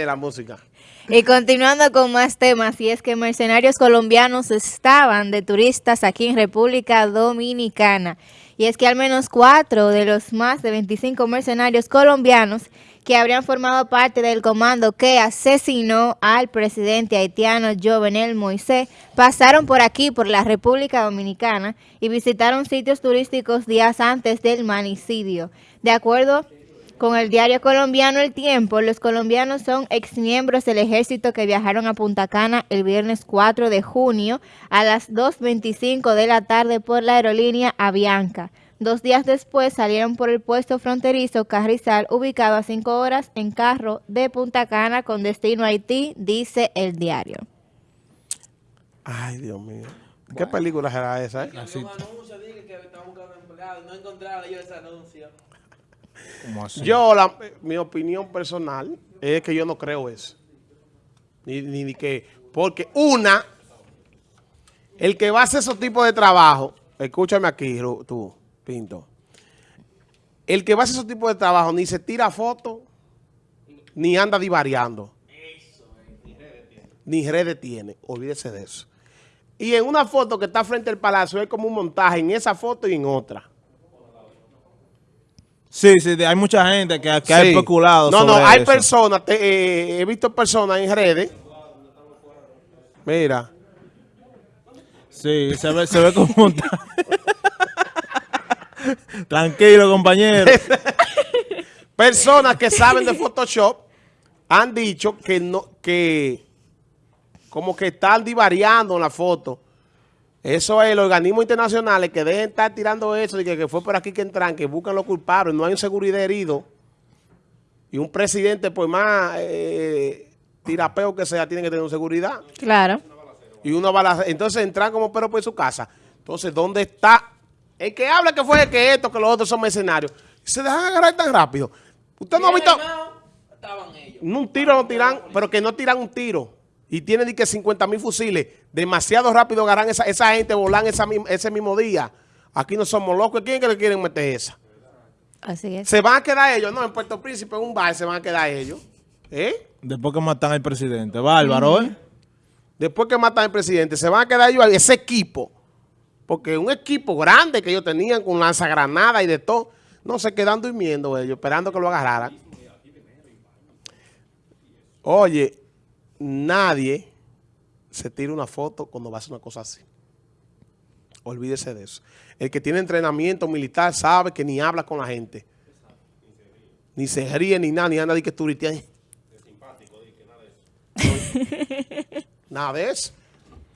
de la música. Y continuando con más temas, y es que mercenarios colombianos estaban de turistas aquí en República Dominicana. Y es que al menos cuatro de los más de 25 mercenarios colombianos que habrían formado parte del comando que asesinó al presidente haitiano Jovenel Moisés pasaron por aquí, por la República Dominicana, y visitaron sitios turísticos días antes del manicidio. De acuerdo con el diario colombiano El Tiempo, los colombianos son exmiembros del ejército que viajaron a Punta Cana el viernes 4 de junio a las 2.25 de la tarde por la aerolínea Avianca. Dos días después salieron por el puesto fronterizo Carrizal, ubicado a cinco horas en carro de Punta Cana con destino a Haití, dice el diario. Ay, Dios mío. ¿Qué película será esa? Eh? Así. Un anuncio, dije que estaban buscando empleados, no encontraron yo ese anuncio. Yo, la, mi opinión personal es que yo no creo eso. Ni, ni, que, porque una, el que va a hacer esos tipos de trabajo, escúchame aquí, tú, Pinto, el que va a hacer esos tipos de trabajo ni se tira foto, ni anda divariando. Ni redes tiene, olvídese de eso. Y en una foto que está frente al palacio es como un montaje en esa foto y en otra. Sí, sí, hay mucha gente que, que ha especulado No, no, hay personas, eh, he visto personas en redes. Mira. Sí, se ve, se ve como... Tranquilo, compañero. personas que saben de Photoshop han dicho que no, que como que están divariando en la foto eso es, los organismos internacionales que dejen estar tirando eso, de que, fue por aquí que entran, que buscan los culpables, no hay un seguridad herido. Y un presidente, pues más eh, tirapeo que sea, tiene que tener seguridad. Claro. Y una bala, entonces entran como perro por su casa. Entonces, ¿dónde está? El que habla que fue que esto, que los otros son mercenarios. Se dejan agarrar tan rápido. Usted no ha visto... Un tiro no tiran, pero que no tiran un tiro y tienen que 50 mil fusiles, demasiado rápido agarran esa, esa gente, volan esa, ese mismo día. Aquí no somos locos. ¿Quién es que le quieren meter esa? Así es. Se van a quedar ellos. No, en Puerto Príncipe, en un bar, se van a quedar ellos. ¿Eh? Después que matan al presidente. Bárbaro, ¿eh? Después que matan al presidente, se van a quedar ellos, ese equipo. Porque un equipo grande que ellos tenían con lanzagranada y de todo, no se quedan durmiendo ellos, esperando que lo agarraran. Oye, nadie se tira una foto cuando va a hacer una cosa así. Olvídese de eso. El que tiene entrenamiento militar sabe que ni habla con la gente. Ni se ríe, ni nada, ni nada de que turiste ahí. nada de eso.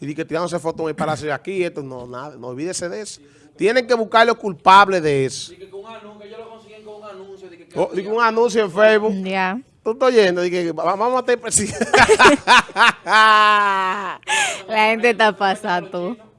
Y di que tirándose fotos en el palacio de aquí, esto, no, nada, no olvídese de eso. Tienen que buscar los culpables de eso. Dije que un anuncio, ellos lo consiguen con un anuncio. Dije que, oh, un anuncio en Facebook. Ya. Tú estás oyendo, dije, vamos a tener presidente. La gente está pasando.